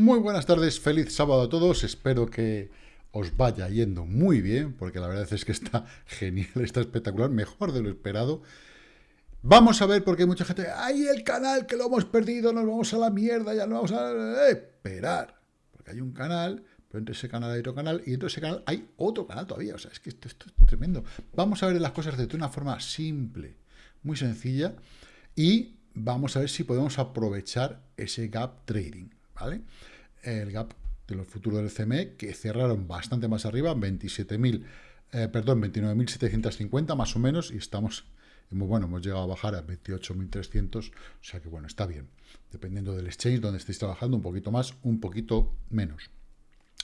Muy buenas tardes, feliz sábado a todos, espero que os vaya yendo muy bien, porque la verdad es que está genial, está espectacular, mejor de lo esperado. Vamos a ver, porque hay mucha gente, ¡ay, el canal que lo hemos perdido, nos vamos a la mierda, ya no vamos a... esperar! Porque hay un canal, pero entre ese canal hay otro canal, y entre ese canal hay otro canal todavía, o sea, es que esto, esto es tremendo. Vamos a ver las cosas de una forma simple, muy sencilla, y vamos a ver si podemos aprovechar ese gap trading. El gap de los futuros del CME, que cerraron bastante más arriba, 27.000, eh, perdón, 29.750 más o menos, y estamos, bueno, hemos llegado a bajar a 28.300, o sea que bueno, está bien, dependiendo del exchange donde estéis trabajando, un poquito más, un poquito menos.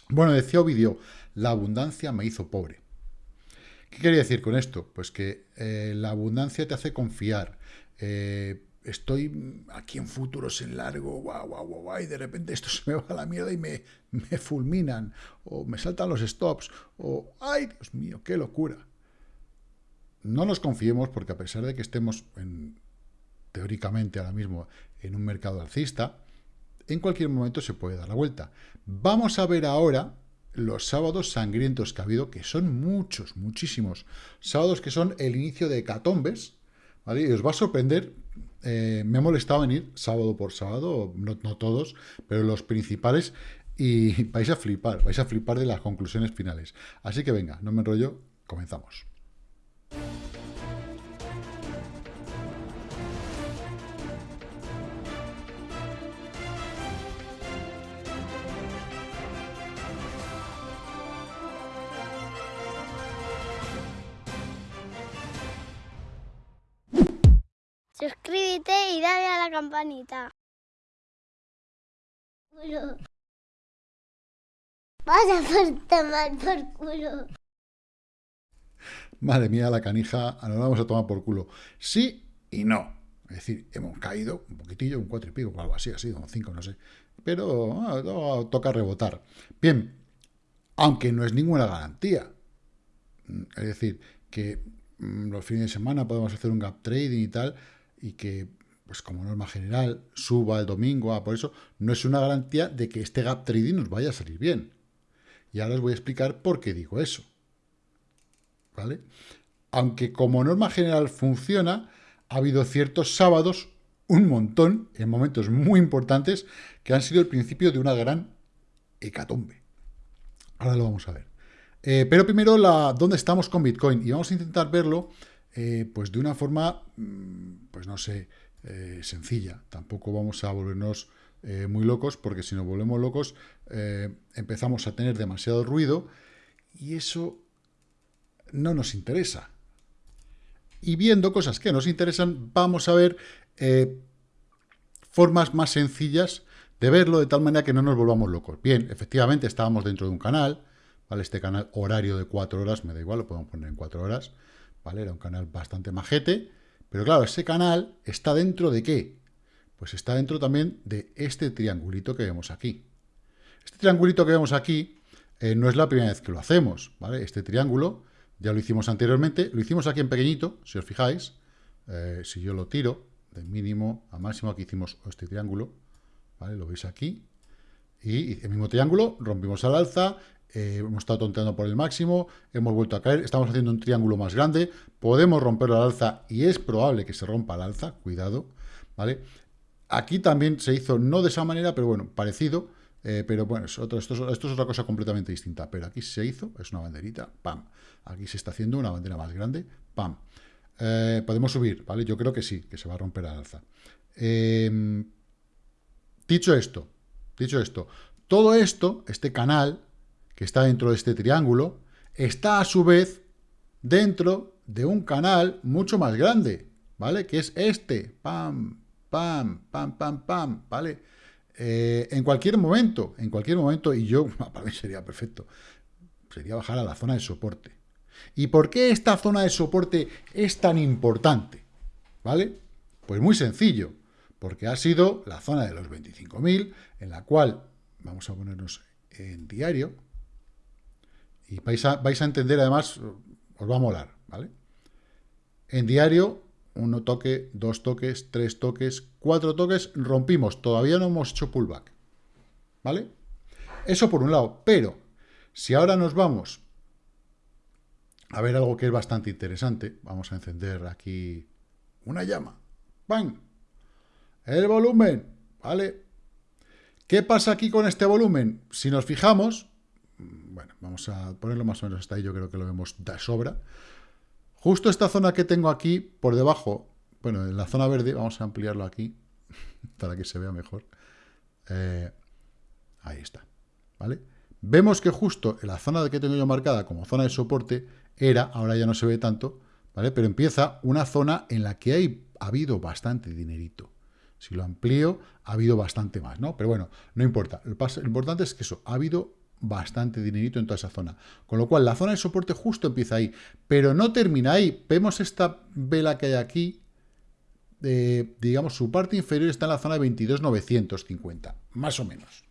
Bueno, decía Ovidio, la abundancia me hizo pobre. ¿Qué quería decir con esto? Pues que eh, la abundancia te hace confiar, eh, estoy aquí en futuros en largo, guau, guau, guau, y de repente esto se me va a la mierda y me, me fulminan, o me saltan los stops, o, ay, Dios mío, qué locura. No nos confiemos porque a pesar de que estemos en, teóricamente ahora mismo en un mercado alcista, en cualquier momento se puede dar la vuelta. Vamos a ver ahora los sábados sangrientos que ha habido, que son muchos, muchísimos. Sábados que son el inicio de hecatombes, ¿vale? Y os va a sorprender eh, me he molestado en ir sábado por sábado, no, todos, pero los principales, y vais a flipar, vais a flipar de las conclusiones finales. Así que venga, no me enrollo, comenzamos. Suscríbete y dale a la campanita. Culo. Vas a tomar por culo. Madre mía, la canija, nos vamos a tomar por culo. Sí y no. Es decir, hemos caído un poquitillo, un cuatro y pico, algo así, así, un cinco, no sé. Pero ah, toca rebotar. Bien, aunque no es ninguna garantía. Es decir, que mm, los fines de semana podemos hacer un gap trading y tal, y que, pues como norma general, suba el domingo, ah, por eso no es una garantía de que este gap trading nos vaya a salir bien. Y ahora os voy a explicar por qué digo eso. ¿Vale? Aunque como norma general funciona, ha habido ciertos sábados, un montón, en momentos muy importantes, que han sido el principio de una gran hecatombe. Ahora lo vamos a ver. Eh, pero primero, la, ¿dónde estamos con Bitcoin? Y vamos a intentar verlo eh, pues de una forma, mm, pues no sé, eh, sencilla. Tampoco vamos a volvernos eh, muy locos, porque si nos volvemos locos empezamos a tener demasiado ruido y eso no nos interesa. Y viendo cosas que nos interesan, vamos a ver formas más sencillas de verlo de tal manera que no nos volvamos locos. Bien, efectivamente estábamos dentro de un canal, ¿vale? Este canal horario de cuatro horas, me da igual, lo podemos poner en cuatro horas, ¿vale? Era un canal bastante majete, pero claro, ese canal está dentro de qué? Pues está dentro también de este triangulito que vemos aquí. Este triangulito que vemos aquí eh, no es la primera vez que lo hacemos, ¿vale? Este triángulo ya lo hicimos anteriormente, lo hicimos aquí en pequeñito, si os fijáis, eh, si yo lo tiro de mínimo a máximo, aquí hicimos este triángulo, ¿vale? Lo veis aquí, y el mismo triángulo, rompimos al alza, eh, hemos estado tonteando por el máximo, hemos vuelto a caer, estamos haciendo un triángulo más grande, podemos romperlo al alza y es probable que se rompa al alza, cuidado, ¿vale? Aquí también se hizo no de esa manera, pero bueno, parecido, eh, pero bueno, esto, es otra cosa completamente distinta, pero aquí se hizo, es una banderita, pam, aquí se está haciendo una bandera más grande, pam. Eh, podemos subir, ¿vale? Yo creo que sí, que se va a romper al alza. Em, dicho esto, dicho esto, todo esto, este canal, que está dentro de este triángulo, está a su vez dentro de un canal mucho más grande, ¿vale? Que es este, pam, pam, pam, pam, pam, ¿vale? Eh, en cualquier momento, en cualquier momento, y yo, para mí sería perfecto, sería bajar a la zona de soporte. ¿Y por qué esta zona de soporte es tan importante? ¿Vale? Pues muy sencillo, porque ha sido la zona de los 25.000, en la cual, vamos a ponernos en diario, y vais a, vais a entender, además, os va a molar, ¿vale? En diario, uno toque, dos toques, tres toques, cuatro toques, rompimos. Todavía no hemos hecho pullback. ¿vale? Eso por un lado, pero si ahora nos vamos a ver algo que es bastante interesante, vamos a encender aquí una llama, ¡Bang! El volumen, ¿vale? ¿Qué pasa aquí con este volumen? Si nos fijamos, bueno, vamos a ponerlo más o menos hasta ahí, yo creo que lo vemos de sobra. Justo esta zona que tengo aquí, por debajo, bueno, en la zona verde, vamos a ampliarlo aquí, para que se vea mejor. Eh, ahí está, ¿vale? Vemos que justo en la zona que tengo yo marcada como zona de soporte, era, ahora ya no se ve tanto, ¿vale? Pero empieza una zona en la que hay, ha habido bastante dinerito. Si lo amplío, ha habido bastante más, ¿no? Pero bueno, no importa. Lo, importante es que eso, ha habido bastante dinerito en toda esa zona. Con lo cual, la zona de soporte justo empieza ahí. Pero no termina ahí. Vemos esta vela que hay aquí. digamos, su parte inferior está en la zona de 22,950. Más o menos.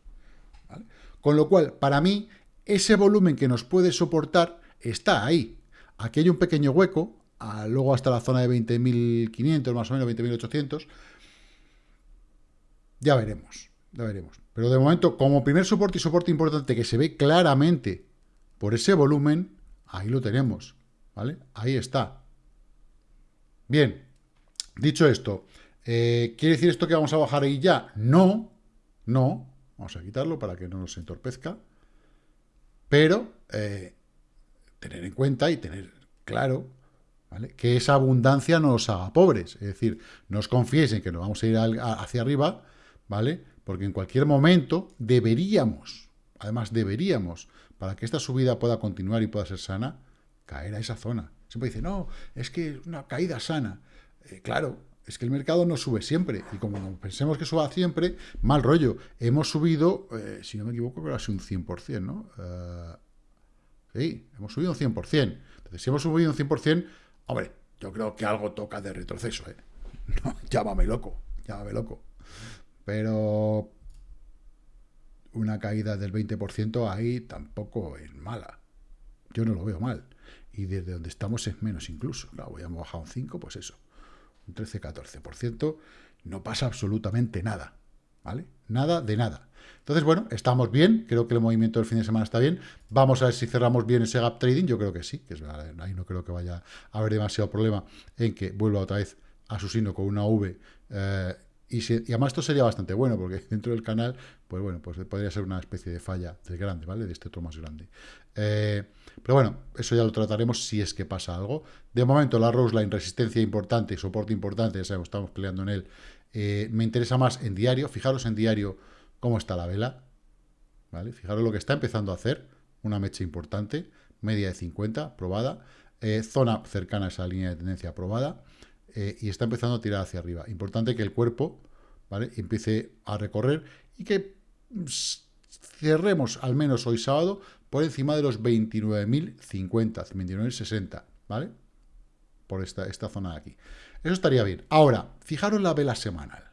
Con lo cual, para mí, ese volumen que nos puede soportar está ahí. Aquí hay un pequeño hueco, luego hasta la zona de 20.500, más o menos 20.800. Ya veremos, ya veremos. Pero de momento, como primer soporte y soporte importante que se ve claramente por ese volumen, ahí lo tenemos, ¿vale? Ahí está. Bien, dicho esto, eh, ¿quiere decir esto que vamos a bajar ahí ya? No, no, vamos a quitarlo para que no nos entorpezca, pero eh, tener en cuenta y tener claro que esa abundancia no os haga pobres. Es decir, no os confiéis en que nos vamos a ir hacia arriba, ¿vale? Porque en cualquier momento deberíamos, además deberíamos, para que esta subida pueda continuar y pueda ser sana, caer a esa zona. Siempre dice, no, es que es una caída sana. Eh, claro, es que el mercado no sube siempre. Y como pensemos que suba siempre, mal rollo. Hemos subido, eh, si no me equivoco, que ha sido un 100%, ¿no? Uh, Sí, hemos subido un 100%. Entonces, si hemos subido un 100%, hombre, yo creo que algo toca de retroceso, ¿eh? No, llámame loco, llámame loco. Pero una caída del 20% ahí tampoco es mala. Yo no lo veo mal. Y desde donde estamos es menos incluso. Claro, voy a un 5, pues eso. Un 13-14%. No pasa absolutamente nada. ¿Vale? Nada de nada. Entonces, bueno, estamos bien, creo que el movimiento del fin de semana está bien. Vamos a ver si cerramos bien ese gap trading, yo creo que sí, que es, ahí no creo que vaya a haber demasiado problema en que vuelva otra vez a su signo con una V. Eh, y, además esto sería bastante bueno, porque dentro del canal, pues bueno, pues podría ser una especie de falla del grande, ¿vale? De este otro más grande. Eh, pero bueno, eso ya lo trataremos si es que pasa algo. De momento, la Rose Line, resistencia importante, soporte importante, ya sabemos, estamos peleando en él. Eh, me interesa más en diario, fijaros en diario cómo está la vela, ¿vale? Fijaros lo que está empezando a hacer, una mecha importante, media de 50, probada, eh, zona cercana a esa línea de tendencia probada, eh, y está empezando a tirar hacia arriba. Importante que el cuerpo, ¿vale? Empiece a recorrer y que mm, cerremos, al menos hoy sábado, por encima de los 29.050, 29.060, ¿vale? Por esta, esta zona de aquí. Eso estaría bien. Ahora, fijaros la vela semanal,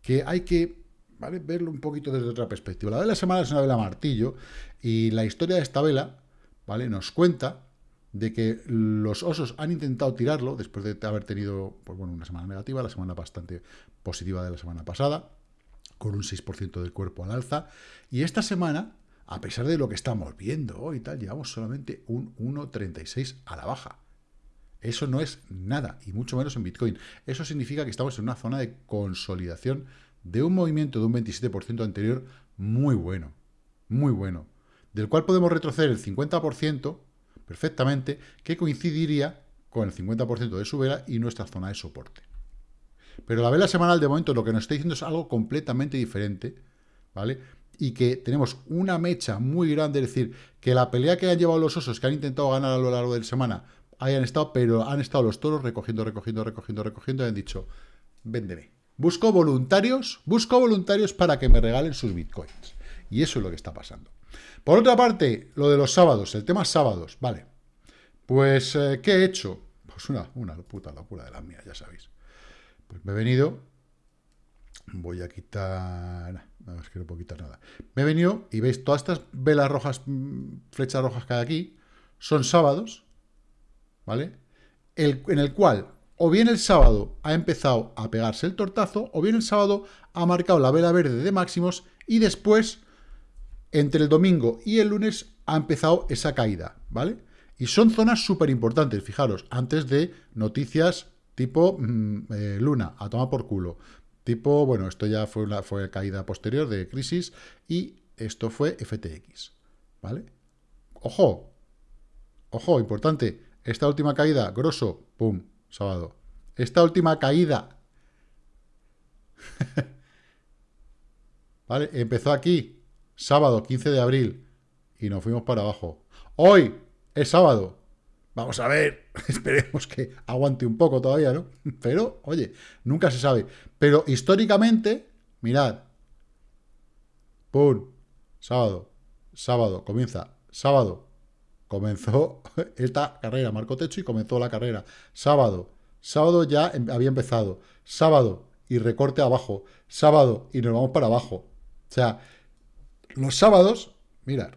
que hay que Verlo un poquito desde otra perspectiva. La vela semana es una vela martillo y la historia de esta vela, ¿vale? Nos cuenta de que los osos han intentado tirarlo después de haber tenido pues bueno, una semana negativa, la semana bastante positiva de la semana pasada, con un 6% del cuerpo al alza. Y esta semana, a pesar de lo que estamos viendo hoy tal, llevamos solamente un 1,36 a la baja. Eso no es nada, y mucho menos en Bitcoin. Eso significa que estamos en una zona de consolidación de un movimiento de un 27% anterior muy bueno, muy bueno, del cual podemos retroceder el 50% perfectamente, que coincidiría con el 50% de su vela y nuestra zona de soporte. Pero la vela semanal de momento lo que nos está diciendo es algo completamente diferente, ¿vale? Y que tenemos una mecha muy grande, es decir, que la pelea que han llevado los osos, que han intentado ganar a lo largo de la semana, hayan estado, pero han estado los toros recogiendo, recogiendo, recogiendo, recogiendo, y han dicho, véndeme. Busco voluntarios, busco voluntarios para que me regalen sus bitcoins. Y eso es lo que está pasando. Por otra parte, lo de los sábados, el tema sábados, vale. Pues, eh, ¿qué he hecho? Pues una, una puta locura de las mías, ya sabéis. Pues me he venido, voy a quitar, no, es que no puedo quitar nada. Me he venido y veis todas estas velas rojas, mm, flechas rojas que hay aquí, son sábados, ¿vale? El, en el cual o bien el sábado ha empezado a pegarse el tortazo, o bien el sábado ha marcado la vela verde de máximos y después entre el domingo y el lunes ha empezado esa caída, ¿vale? Y son zonas súper importantes, fijaros, antes de noticias tipo mm, eh, Luna, a tomar por culo. Tipo, bueno, esto ya fue una fue caída posterior de crisis y esto fue FTX, ¿vale? Ojo, ojo, importante, esta última caída, grosso, pum, sábado. Esta última caída, ¿vale? Empezó aquí, sábado 15 de abril, y nos fuimos para abajo. Hoy es sábado, Vamos a ver, esperemos que aguante un poco todavía, ¿no? Pero, oye, nunca se sabe. Pero históricamente, mirad, ¡pum! Sábado, sábado, comienza, sábado, comenzó esta carrera, marcó techo y comenzó la carrera. Sábado, sábado ya em, había empezado. Sábado y recorte abajo. Sábado y nos vamos para abajo. O sea, los sábados, mirad,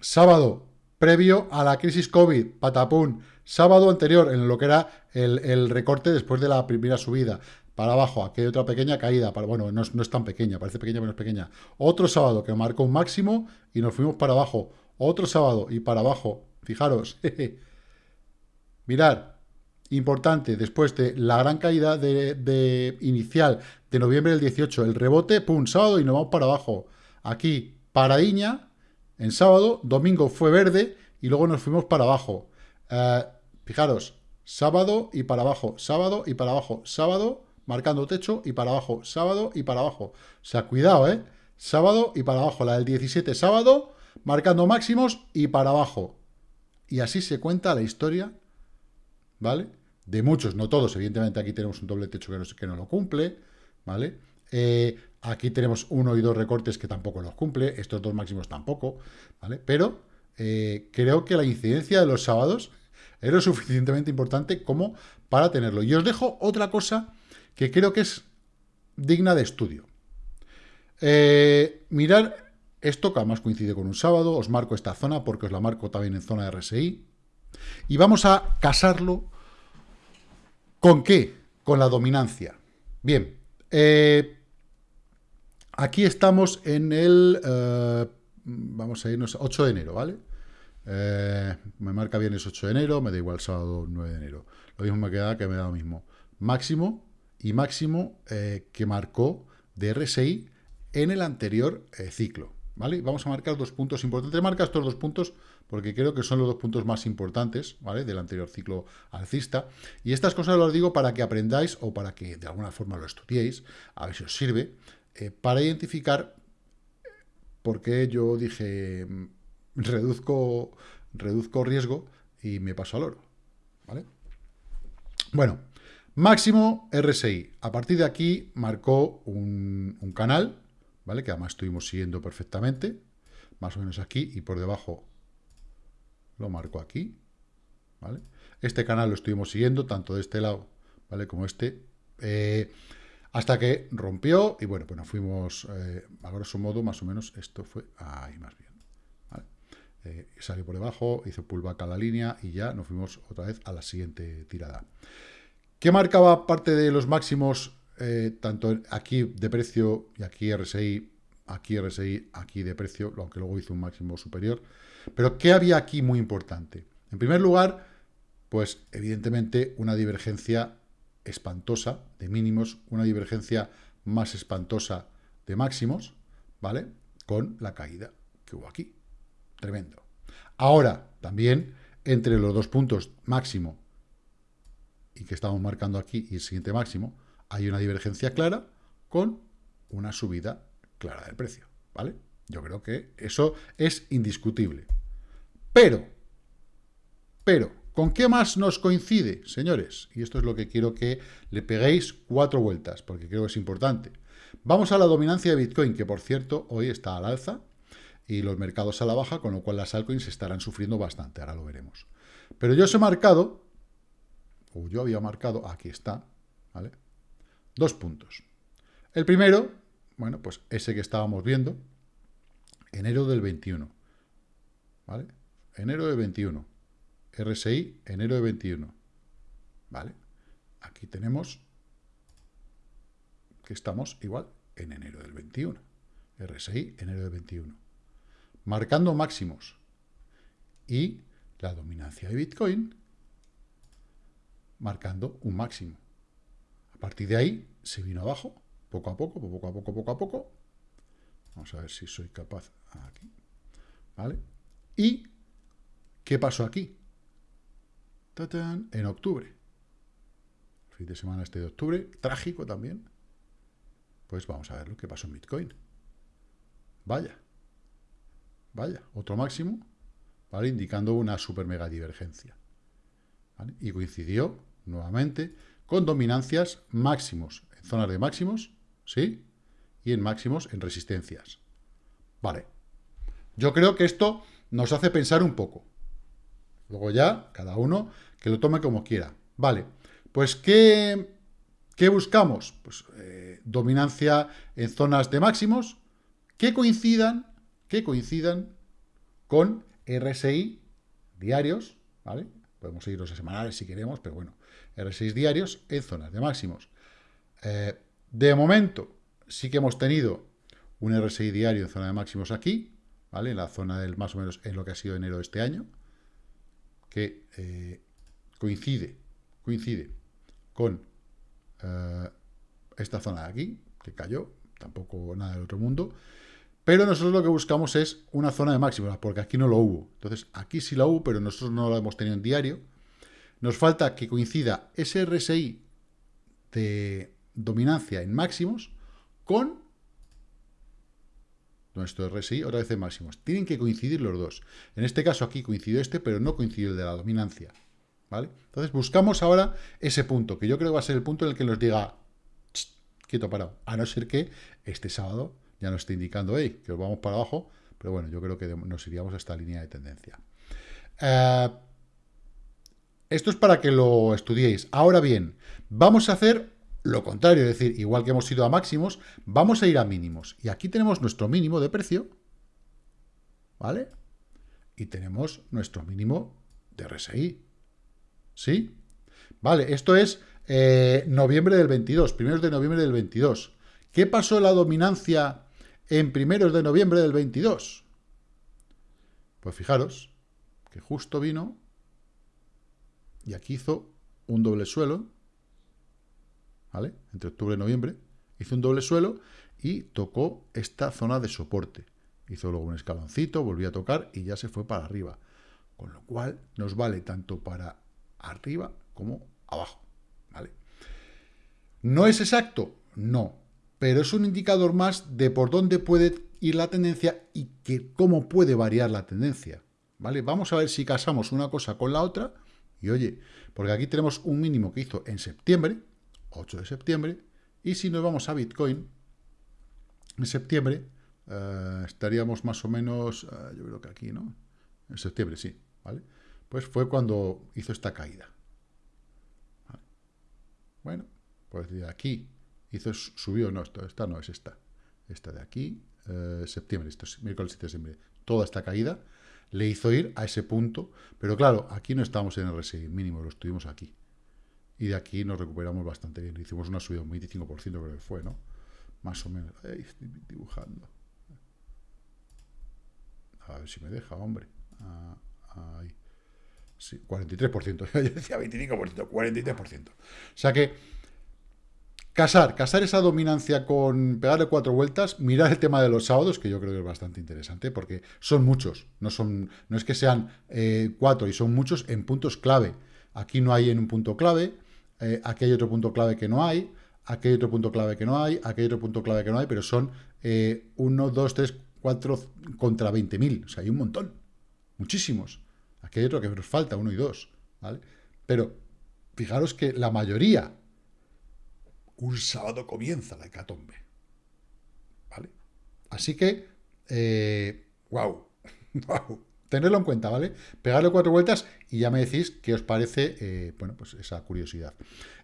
sábado previo a la crisis COVID, patapún, sábado anterior, en lo que era el, recorte después de la primera subida, para abajo, aquí hay otra pequeña caída, para, bueno, no es, tan pequeña, parece pequeña, menos pequeña. Otro sábado que marcó un máximo y nos fuimos para abajo. Otro sábado y para abajo, fijaros. Mirad, importante, después de la gran caída de, inicial de noviembre del 18, el rebote, pum, sábado y nos vamos para abajo. Aquí, paradiña, en sábado, domingo fue verde y luego nos fuimos para abajo. Eh, fijaros, sábado y para abajo, sábado y para abajo, sábado marcando techo y para abajo, sábado y para abajo. O sea, cuidado, ¿eh? Sábado y para abajo. La del 17, sábado, marcando máximos y para abajo. Y así se cuenta la historia, ¿vale? De muchos, no todos. Evidentemente aquí tenemos un doble techo que que no lo cumple, ¿vale? Eh, Aquí tenemos uno y dos recortes que tampoco los cumple, estos dos máximos tampoco, ¿vale? Pero eh, creo que la incidencia de los sábados es lo suficientemente importante como para tenerlo. Y os dejo otra cosa que creo que es digna de estudio. Eh, mirar esto, que además coincide con un sábado, os marco esta zona porque os la marco también en zona RSI. Y vamos a casarlo con qué? Con la dominancia. Bien, eh, Aquí estamos en el, eh, vamos a irnos, 8 de enero, ¿vale? Eh, me marca bien es 8 de enero, me da igual sábado 9 de enero. Lo mismo me queda que me da lo mismo. Máximo y máximo eh, que marcó de RSI en el anterior ciclo, ¿vale? Vamos a marcar dos puntos importantes. Marca estos dos puntos porque creo que son los dos puntos más importantes, ¿vale? Del anterior ciclo alcista. Y estas cosas las digo para que aprendáis o para que de alguna forma lo estudiéis, a ver si os sirve, eh, para identificar por qué yo dije reduzco, reduzco riesgo y me paso al oro. ¿vale? Bueno, máximo RSI. A partir de aquí marcó un, un canal, ¿vale? que además estuvimos siguiendo perfectamente, más o menos aquí, y por debajo lo marco aquí. ¿vale? Este canal lo estuvimos siguiendo, tanto de este lado ¿vale? como este. Eh, hasta que rompió y bueno, pues nos fuimos, eh, a grosso modo, más o menos, esto fue ahí más bien. Eh, salió por debajo, hizo pullback a la línea y ya nos fuimos otra vez a la siguiente tirada. ¿Qué marcaba parte de los máximos, eh, tanto aquí de precio y aquí RSI, aquí RSI, aquí de precio, aunque luego hizo un máximo superior? Pero ¿qué había aquí muy importante? En primer lugar, pues evidentemente una divergencia espantosa de mínimos, una divergencia más espantosa de máximos, ¿vale? Con la caída que hubo aquí. Tremendo. Ahora, también, entre los dos puntos máximo y que estamos marcando aquí y el siguiente máximo, hay una divergencia clara con una subida clara del precio, ¿vale? Yo creo que eso es indiscutible. Pero, pero, ¿Con qué más nos coincide, señores? Y esto es lo que quiero que le peguéis cuatro vueltas, porque creo que es importante. Vamos a la dominancia de Bitcoin, que por cierto, hoy está al alza, y los mercados a la baja, con lo cual las altcoins estarán sufriendo bastante, ahora lo veremos. Pero yo os he marcado, o yo había marcado, aquí está, ¿vale? Dos puntos. El primero, bueno, pues ese que estábamos viendo, enero del 21, ¿vale? Enero del 21. RSI, enero de 21. ¿Vale? Aquí tenemos que estamos igual en enero del 21. RSI, enero del 21. marcando máximos. Y la dominancia de Bitcoin marcando un máximo. A partir de ahí se vino abajo, poco a poco, poco a poco, poco a poco. Vamos a ver si soy capaz aquí. ¿Vale? ¿Y qué pasó aquí? En octubre. fin de semana este de octubre, trágico también. Pues vamos a ver lo que pasó en Bitcoin. Vaya. Vaya, otro máximo, ¿vale? Indicando una super mega divergencia. Y coincidió, nuevamente, con dominancias máximos, en zonas de máximos, ¿sí? Y en máximos en resistencias. Vale. Yo creo que esto nos hace pensar un poco. Luego ya, cada uno que lo tome como quiera. Vale, pues ¿qué, qué buscamos? Pues eh, dominancia en zonas de máximos que coincidan, que coincidan con RSI diarios, ¿vale? Podemos seguirlos a semanales si queremos, pero bueno, RSI diarios en zonas de máximos. Eh, de momento, sí que hemos tenido un RSI diario en zona de máximos aquí, ¿vale? En la zona del más o menos en lo que ha sido enero de este año, que eh, coincide, coincide con eh, esta zona de aquí, que cayó, tampoco nada del otro mundo, pero nosotros lo que buscamos es una zona de máximos, porque aquí no lo hubo. Entonces, aquí sí lo hubo, pero nosotros no lo hemos tenido en diario. Nos falta que coincida ese RSI de dominancia en máximos con nuestro RSI, otra vez en máximos. Tienen que coincidir los dos. En este caso aquí coincidió este, pero no coincidió el de la dominancia. ¿Vale? Entonces buscamos ahora ese punto, que yo creo que va a ser el punto en el que nos diga, quieto parado, a no ser que este sábado ya nos esté indicando, hey, que os vamos para abajo, pero bueno, yo creo que nos iríamos a esta línea de tendencia. Eh, esto es para que lo estudiéis. Ahora bien, vamos a hacer lo contrario, es decir, igual que hemos ido a máximos, vamos a ir a mínimos. Y aquí tenemos nuestro mínimo de precio, ¿vale? Y tenemos nuestro mínimo de RSI, ¿sí? Vale, esto es eh, noviembre del 22, primeros de noviembre del 22. ¿Qué pasó la dominancia en primeros de noviembre del 22? Pues fijaros que justo vino y aquí hizo un doble suelo, ¿vale? Entre octubre y noviembre, hizo un doble suelo y tocó esta zona de soporte. Hizo luego un escaloncito, volvió a tocar y ya se fue para arriba. Con lo cual nos vale tanto para arriba como abajo, ¿vale? ¿No es exacto? No, pero es un indicador más de por dónde puede ir la tendencia y que cómo puede variar la tendencia, ¿vale? Vamos a ver si casamos una cosa con la otra y oye, porque aquí tenemos un mínimo que hizo en septiembre, 8 de septiembre, y si nos vamos a Bitcoin, en septiembre eh, estaríamos más o menos, eh, yo creo que aquí, ¿no? En septiembre, sí, ¿vale? Pues fue cuando hizo esta caída. Bueno, pues de aquí hizo, subió, no, esta no es esta, esta de aquí, eh, septiembre, esto es miércoles 7 de septiembre, toda esta caída le hizo ir a ese punto, pero claro, aquí no estamos en RSI mínimo, lo estuvimos aquí. Y de aquí nos recuperamos bastante bien. Hicimos una subida un 25%, creo que fue, ¿no? Más o menos. Ahí estoy dibujando. A ver si me deja, hombre. Ah, ahí. Sí, 43%. Yo decía 25%, 43%. O sea que Casar, casar esa dominancia con pegarle cuatro vueltas, mirar el tema de los sábados, que yo creo que es bastante interesante, porque son muchos, no, son, no es que sean eh, cuatro, y son muchos en puntos clave. Aquí no hay en un punto clave, eh, aquí hay otro punto clave que no hay, aquí hay otro punto clave que no hay, aquí hay otro punto clave que no hay, pero son eh, uno, dos, tres, cuatro contra 20.000, o sea, hay un montón, muchísimos. Aquí hay otro que nos falta, uno y dos, ¿vale? Pero fijaros que la mayoría un sábado comienza la hecatombe. ¿Vale? Así que, eh, wow, wow. Tenerlo en cuenta, ¿vale? Pegarle cuatro vueltas y ya me decís qué os parece, eh, bueno, pues esa curiosidad.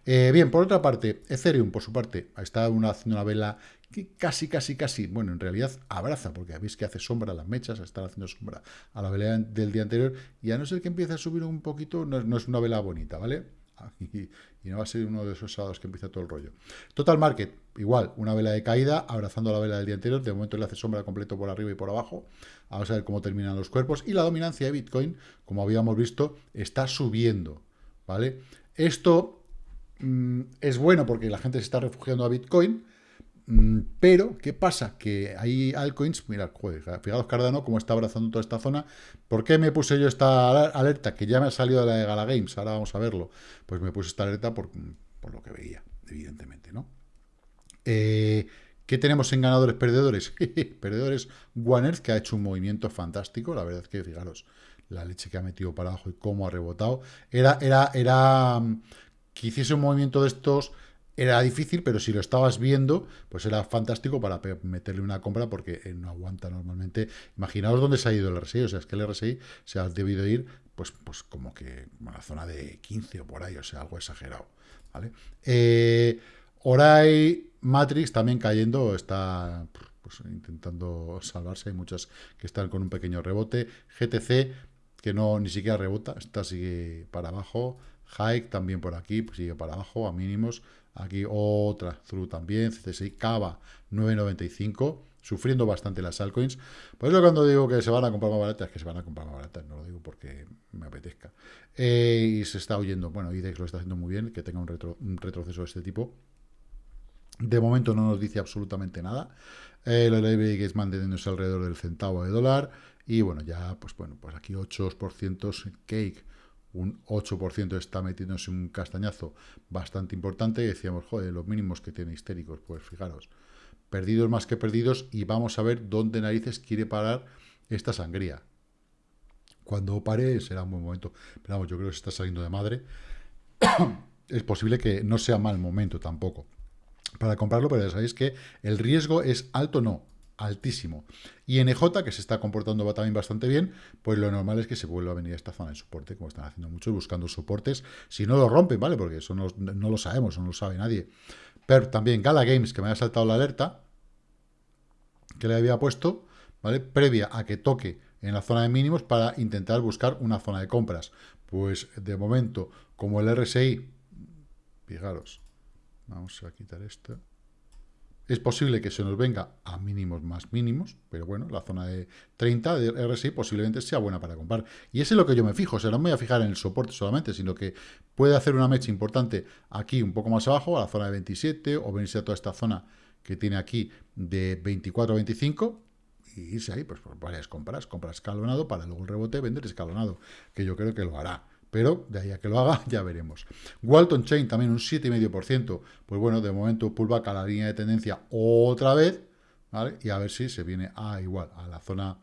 Eh, bien, por otra parte, Ethereum, por su parte, está haciendo una vela que casi, casi, casi, bueno, en realidad abraza, porque veis que hace sombra a las mechas, está haciendo sombra a la vela del día anterior, y a no ser que empiece a subir un poquito, no es una vela bonita, ¿vale? Y, no va a ser uno de esos sábados que empieza todo el rollo. Total Market, igual, una vela de caída, abrazando la vela del día anterior. De momento le hace sombra completo por arriba y por abajo. Vamos a ver cómo terminan los cuerpos. Y la dominancia de Bitcoin, como habíamos visto, está subiendo. ¿Vale? Esto mm, es bueno porque la gente se está refugiando a Bitcoin. Mm, pero, ¿qué pasa? Que hay altcoins, mira, joder, fijaos Cardano cómo está abrazando toda esta zona. ¿Por qué me puse yo esta alerta? Que ya me ha salido de la de Gala Games, ahora vamos a verlo. Pues me puse esta alerta por, lo que veía, evidentemente, ¿no? Eh, ¿Qué tenemos en ganadores perdedores? perdedores, One que ha hecho un movimiento fantástico, la verdad es que, fijaros, la leche que ha metido para abajo y cómo ha rebotado. Era, era, era, mm, que hiciese un movimiento de estos era difícil, pero si lo estabas viendo, pues era fantástico para meterle una compra porque eh, no aguanta normalmente. Imaginaos dónde se ha ido el RSI, o sea, es que el RSI se ha debido ir, pues, pues como que a la zona de 15 o por ahí, o sea, algo exagerado, ¿vale? Eh, Orai Matrix también cayendo, está pues, intentando salvarse, hay muchas que están con un pequeño rebote. GTC, que no ni siquiera rebota, está sigue para abajo. Hike también por aquí, pues sigue para abajo, a mínimos. Aquí otra through también, CC6, Cava 9.95, sufriendo bastante las altcoins. Por eso cuando digo que se van a comprar más baratas, que se van a comprar más baratas, no lo digo porque me apetezca. Eh, y se está oyendo, bueno, IDEX lo está haciendo muy bien, que tenga un, retroceso de este tipo. De momento no nos dice absolutamente nada. Eh, lo que es manteniéndose alrededor del centavo de dólar. Y bueno, ya, pues bueno, pues aquí 8% cake un 8% está metiéndose un castañazo bastante importante y decíamos, joder, los mínimos que tiene histéricos, pues fijaros, perdidos más que perdidos y vamos a ver dónde narices quiere parar esta sangría. Cuando pare será un buen momento, pero vamos, yo creo que se está saliendo de madre. es posible que no sea mal momento tampoco para comprarlo, pero ya sabéis que el riesgo es alto no, altísimo. Y en EJ, que se está comportando también bastante bien, pues lo normal es que se vuelva a venir a esta zona de soporte, como están haciendo muchos, buscando soportes. Si no lo rompen, ¿vale? Porque eso no, lo sabemos, no lo sabe nadie. Pero también Gala Games, que me ha saltado la alerta, que le había puesto, ¿vale? Previa a que toque en la zona de mínimos para intentar buscar una zona de compras. Pues de momento, como el RSI, fijaros, vamos a quitar esto. Es posible que se nos venga a mínimos más mínimos, pero bueno, la zona de 30 de RSI posiblemente sea buena para comprar. Y ese es lo que yo me fijo, o sea, no me voy a fijar en el soporte solamente, sino que puede hacer una mecha importante aquí un poco más abajo, a la zona de 27, o venirse a toda esta zona que tiene aquí de 24 a 25, y irse ahí, pues por varias compras, compras escalonado para luego el rebote vender escalonado, que yo creo que lo hará pero de ahí a que lo haga ya veremos. Walton Chain también un 7,5%, pues bueno, de momento pullback a la línea de tendencia otra vez. Y a ver si se viene a igual, a la zona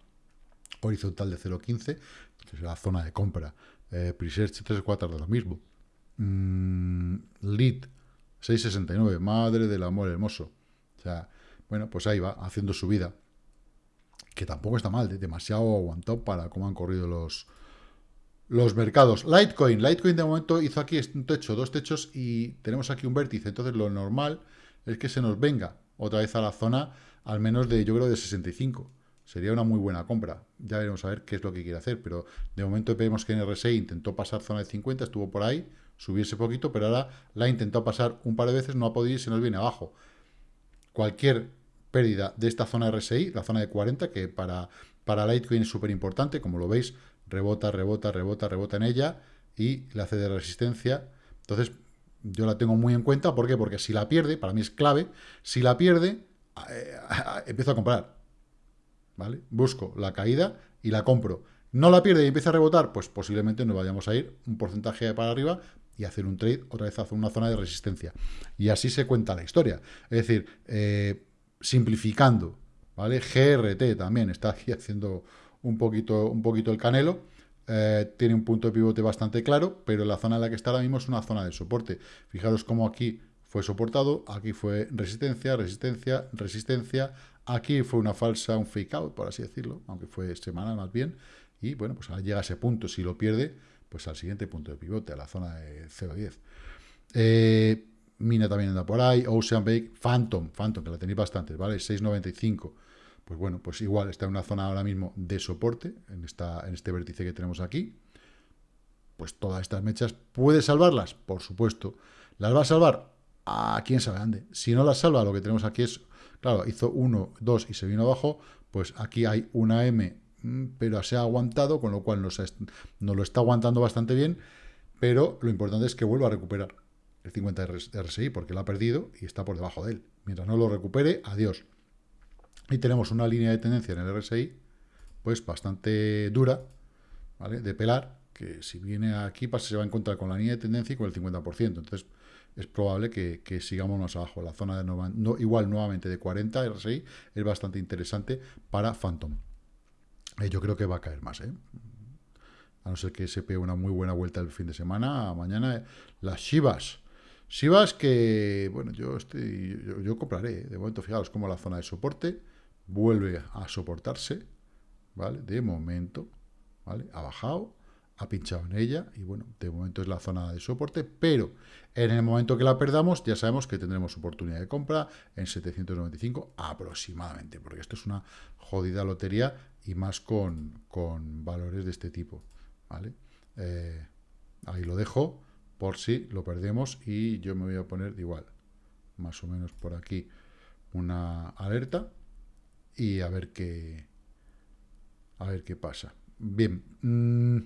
horizontal de 0,15, que es la zona de compra. Eh, Presearch 3,4 de lo mismo. Mm, lead 6,69, madre del amor hermoso. O sea, bueno, pues ahí va, haciendo su vida. Que tampoco está mal, ¿eh? demasiado aguantado para cómo han corrido los, los mercados. Litecoin. Litecoin de momento hizo aquí un techo, dos techos y tenemos aquí un vértice. Entonces lo normal es que se nos venga otra vez a la zona al menos de, yo creo, de 65. Sería una muy buena compra. Ya veremos a ver qué es lo que quiere hacer. Pero de momento vemos que en RSI intentó pasar zona de 50, estuvo por ahí, subiese poquito, pero ahora la ha intentado pasar un par de veces, no ha podido y se nos viene abajo. Cualquier pérdida de esta zona RSI, la zona de 40, que para, para Litecoin es súper importante, como lo veis, rebota, rebota, rebota, rebota en ella y le hace de resistencia. Entonces, yo la tengo muy en cuenta. ¿Por qué? Porque si la pierde, para mí es clave, si la pierde, eh, empiezo a comprar. ¿Vale? Busco la caída y la compro. No la pierde y empieza a rebotar, pues posiblemente nos vayamos a ir un porcentaje para arriba y hacer un trade otra vez hacia una zona de resistencia. Y así se cuenta la historia. Es decir, eh, simplificando, ¿vale? GRT también está aquí haciendo un poquito, un poquito el canelo. Eh, tiene un punto de pivote bastante claro, pero la zona en la que está ahora mismo es una zona de soporte. Fijaros cómo aquí fue soportado, aquí fue resistencia, resistencia, resistencia. Aquí fue una falsa, un fake out, por así decirlo, aunque fue semana más bien. Y bueno, pues ahora llega a ese punto. Si lo pierde, pues al siguiente punto de pivote, a la zona de 0.10. Eh, Mina también anda por ahí. Ocean Bake, Phantom, Phantom, que la tenéis bastante, ¿vale? 6.95 pues bueno, pues igual está en una zona ahora mismo de soporte, en, esta, en este vértice que tenemos aquí. pues todas estas mechas, ¿puede salvarlas? Por supuesto. ¿Las va a salvar? ¿A quién sabe dónde? Si no las salva, lo que tenemos aquí es, claro, hizo 1, 2 y se vino abajo, pues aquí hay una M, mm, pero se ha aguantado, con lo cual nos, nos lo está aguantando bastante bien, pero lo importante es que vuelva a recuperar el 50 de RSI, porque lo ha perdido y está por debajo de él. Mientras no lo recupere, adiós. Y tenemos una línea de tendencia en el RSI, pues bastante dura, ¿vale? De pelar, que si viene aquí pues, se va a encontrar con la línea de tendencia y con el 50%. Entonces, es probable que, sigamos más abajo. La zona de no, igual nuevamente de 40 RSI es bastante interesante para Phantom. Eh, yo creo que va a caer más, ¿eh? A no ser que se pegue una muy buena vuelta el fin de semana. Mañana, las Shivas. Shivas que, bueno, yo, estoy, yo, compraré. ¿eh? De momento, fijaos como la zona de soporte vuelve a soportarse. ¿Vale? De momento, ¿vale? Ha bajado ha pinchado en ella y bueno, de momento es la zona de soporte, pero en el momento que la perdamos ya sabemos que tendremos oportunidad de compra en 795 aproximadamente, porque esto es una jodida lotería y más con, valores de este tipo, ¿vale? Eh, ahí lo dejo por si lo perdemos y yo me voy a poner igual, más o menos por aquí una alerta y a ver qué a ver qué pasa. Bien, mmm,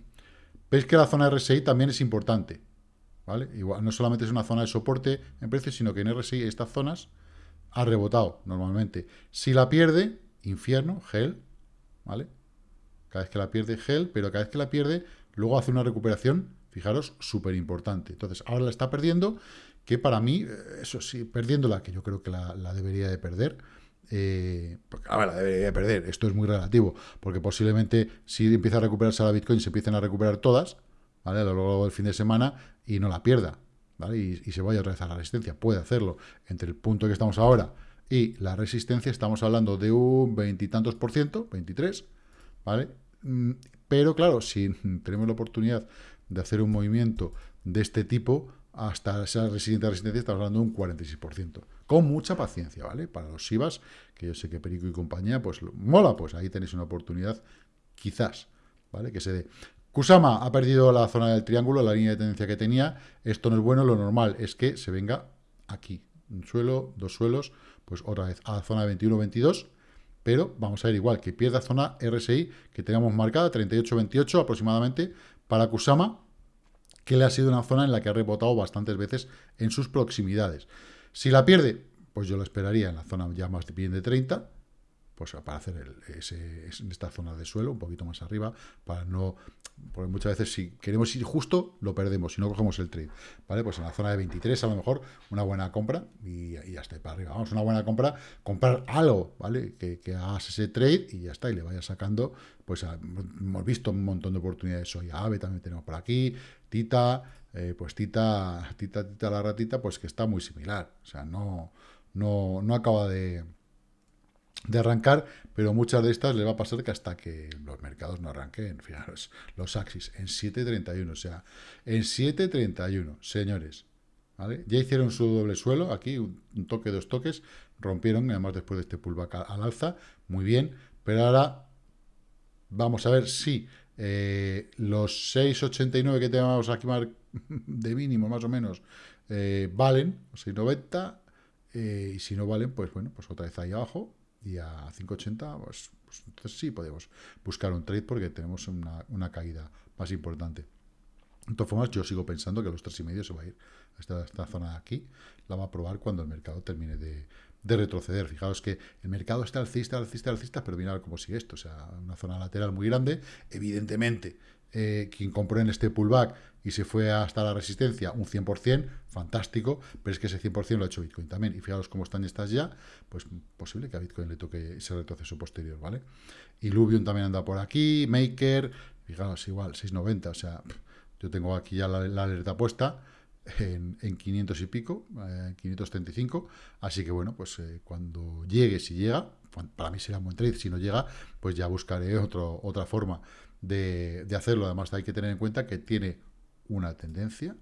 Veis que la zona RSI también es importante, ¿vale? Igual, no solamente es una zona de soporte en precios, sino que en RSI estas zonas ha rebotado normalmente. Si la pierde, infierno, gel, ¿vale? Cada vez que la pierde, gel, pero cada vez que la pierde, luego hace una recuperación, fijaros, súper importante. Entonces, ahora la está perdiendo, que para mí, eh, eso sí, perdiéndola, que yo creo que la debería de perder, eh, la debería perder. Esto es muy relativo, porque posiblemente si empieza a recuperarse la Bitcoin, se empiecen a recuperar todas, ¿vale? A lo largo del fin de semana y no la pierda, ¿vale? Y, se vaya a rezar la resistencia. Puede hacerlo. Entre el punto que estamos ahora y la resistencia, estamos hablando de un veintitantos por ciento, 23, ¿vale? Mm, pero claro, si tenemos la oportunidad de hacer un movimiento de este tipo, hasta esa resistente resistencia estamos hablando de un 46% con mucha paciencia, ¿vale? Para los SIVAs, que yo sé que Perico y compañía, pues mola, pues ahí tenéis una oportunidad, quizás, ¿vale? Que se dé. Kusama ha perdido la zona del triángulo, la línea de tendencia que tenía. Esto no es bueno, lo normal es que se venga aquí. Un suelo, dos suelos, pues otra vez a la zona de 21-22, pero vamos a ver igual, que pierda zona RSI que teníamos marcada, 38-28 aproximadamente, para Kusama, que le ha sido una zona en la que ha rebotado bastantes veces en sus proximidades. Si la pierde, pues yo lo esperaría en la zona ya más bien de 30, pues para hacer ese, en esta zona de suelo, un poquito más arriba, para no, porque muchas veces si queremos ir justo, lo perdemos, si no cogemos el trade, ¿vale? Pues en la zona de 23 a lo mejor una buena compra y, ya está, para arriba, vamos, una buena compra, comprar algo, ¿vale? Que, que, hagas ese trade y ya está, y le vayas sacando, pues hemos visto un montón de oportunidades hoy, AVE también tenemos por aquí, Tita, eh, pues Tita, Tita, Tita la ratita, pues que está muy similar. O sea, no, no, no acaba de, de arrancar, pero muchas de estas le va a pasar que hasta que los mercados no arranquen, fijaros, los Axis en 7.31, o sea, en 7.31, señores, ¿vale? Ya hicieron su doble suelo, aquí un, toque, dos toques, rompieron, además después de este pullback al alza, muy bien, pero ahora vamos a ver si eh, los 6.89 que tenemos aquí de mínimo, más o menos, eh, valen, 6.90, eh, y si no valen, pues bueno, pues otra vez ahí abajo, y a 5.80, pues, pues, entonces sí podemos buscar un trade porque tenemos una, caída más importante. De todas formas, yo sigo pensando que a los 3.5 se va a ir. Esta, esta zona de aquí la va a probar cuando el mercado termine de, de retroceder. Fijaos que el mercado está alcista, alcista, alcista, pero mira cómo sigue esto. O sea, una zona lateral muy grande. Evidentemente, eh, quien compró en este pullback y se fue hasta la resistencia, un 100%, fantástico, pero es que ese 100% lo ha hecho Bitcoin también. Y fijaos cómo están estas ya, pues posible que a Bitcoin le toque ese retroceso posterior, ¿vale? Y Lubion también anda por aquí, Maker, fijaos, igual, 690, o sea, yo tengo aquí ya la alerta puesta, en, 500 y pico, 535, eh, así que bueno, pues eh, cuando llegue, si llega, para mí será un buen trade, si no llega, pues ya buscaré otro, otra forma de, hacerlo, además hay que tener en cuenta que tiene una tendencia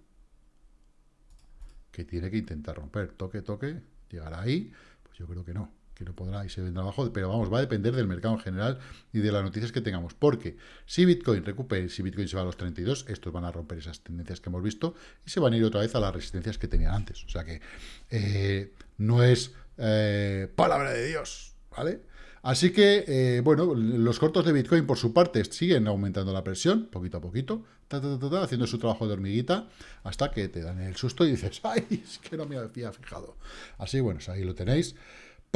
que tiene que intentar romper, toque, toque, llegará ahí, pues yo creo que no, que no podrá y se vendrá abajo, pero vamos, va a depender del mercado en general y de las noticias que tengamos, porque si Bitcoin recupere, si Bitcoin se va a los 32, estos van a romper esas tendencias que hemos visto y se van a ir otra vez a las resistencias que tenían antes, o sea que eh, no es eh, palabra de Dios, ¿vale? Así que, eh, bueno, los cortos de Bitcoin, por su parte, siguen aumentando la presión, poquito a poquito, haciendo su trabajo de hormiguita, hasta que te dan el susto y dices, ¡ay, es que no me había fijado! Así, bueno, ahí lo tenéis.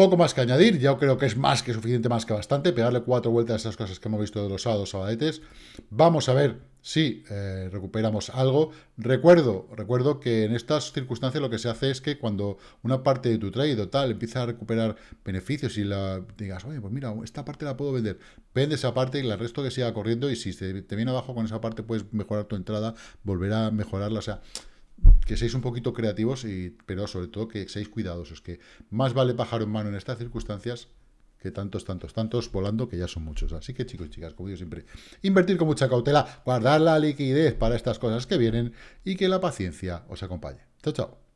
Poco más que añadir, yo creo que es más que suficiente, más que bastante, pegarle cuatro vueltas a esas cosas que hemos visto de los sábados, sabadetes. Vamos a ver si eh, recuperamos algo. Recuerdo, recuerdo que en estas circunstancias lo que se hace es que cuando una parte de tu trade tal empieza a recuperar beneficios y la digas, oye, pues mira, esta parte la puedo vender, vende esa parte y el resto que siga corriendo y si te, te viene abajo con esa parte puedes mejorar tu entrada, volver a mejorarla, o sea que seáis un poquito creativos, y, pero sobre todo que seáis cuidadosos, que más vale pájaro en mano en estas circunstancias que tantos, tantos, tantos volando, que ya son muchos. Así que chicos y chicas, como digo siempre, invertir con mucha cautela, guardar la liquidez para estas cosas que vienen y que la paciencia os acompañe. Chao, chao.